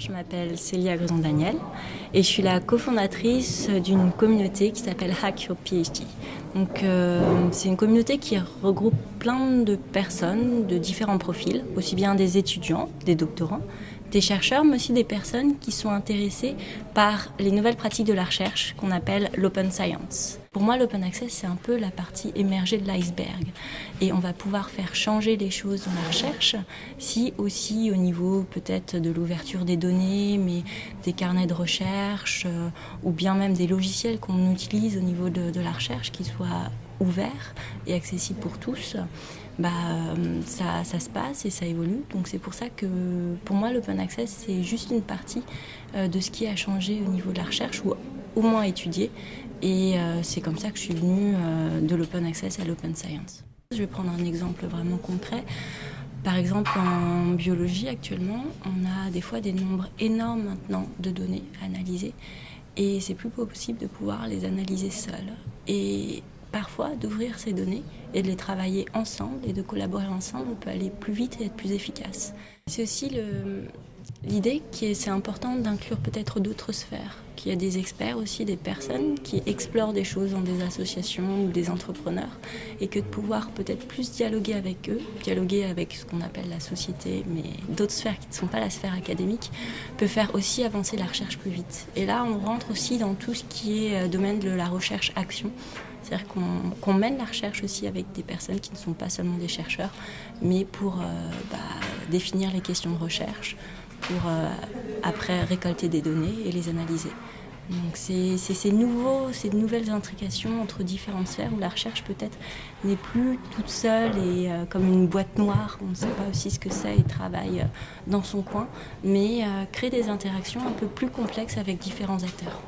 je m'appelle Célia Grison-Daniel et je suis la cofondatrice d'une communauté qui s'appelle Hack Your PhD. Donc, euh, c'est une communauté qui regroupe plein de personnes de différents profils, aussi bien des étudiants, des doctorants, des chercheurs, mais aussi des personnes qui sont intéressées par les nouvelles pratiques de la recherche qu'on appelle l'open science. Pour moi, l'open access, c'est un peu la partie émergée de l'iceberg. Et on va pouvoir faire changer les choses dans la recherche si aussi au niveau peut-être de l'ouverture des données, mais des carnets de recherche, euh, ou bien même des logiciels qu'on utilise au niveau de, de la recherche qui soient ouvert et accessible pour tous, bah, ça, ça, se passe et ça évolue. Donc c'est pour ça que pour moi l'open access c'est juste une partie euh, de ce qui a changé au niveau de la recherche ou au moins étudié. Et euh, c'est comme ça que je suis venue euh, de l'open access à l'open science. Je vais prendre un exemple vraiment concret. Par exemple, en biologie, actuellement, on a des fois des nombres énormes maintenant de données à analyser et c'est plus possible de pouvoir les analyser seuls. Parfois d'ouvrir ces données et de les travailler ensemble et de collaborer ensemble, on peut aller plus vite et être plus efficace. C'est aussi l'idée que c'est important d'inclure peut-être d'autres sphères, qu'il y a des experts aussi, des personnes qui explorent des choses dans des associations ou des entrepreneurs et que de pouvoir peut-être plus dialoguer avec eux, dialoguer avec ce qu'on appelle la société, mais d'autres sphères qui ne sont pas la sphère académique, peut faire aussi avancer la recherche plus vite. Et là, on rentre aussi dans tout ce qui est euh, domaine de la recherche-action. C'est-à-dire qu'on mène la recherche aussi avec des personnes qui ne sont pas seulement des chercheurs, mais pour euh, bah, définir les questions de recherche, pour euh, après récolter des données et les analyser. Donc c'est ces, nouveaux, ces nouvelles intrications entre différentes sphères où la recherche peut-être n'est plus toute seule et euh, comme une boîte noire, on ne sait pas aussi ce que c'est et travaille dans son coin, mais crée des interactions un peu plus complexes avec différents acteurs.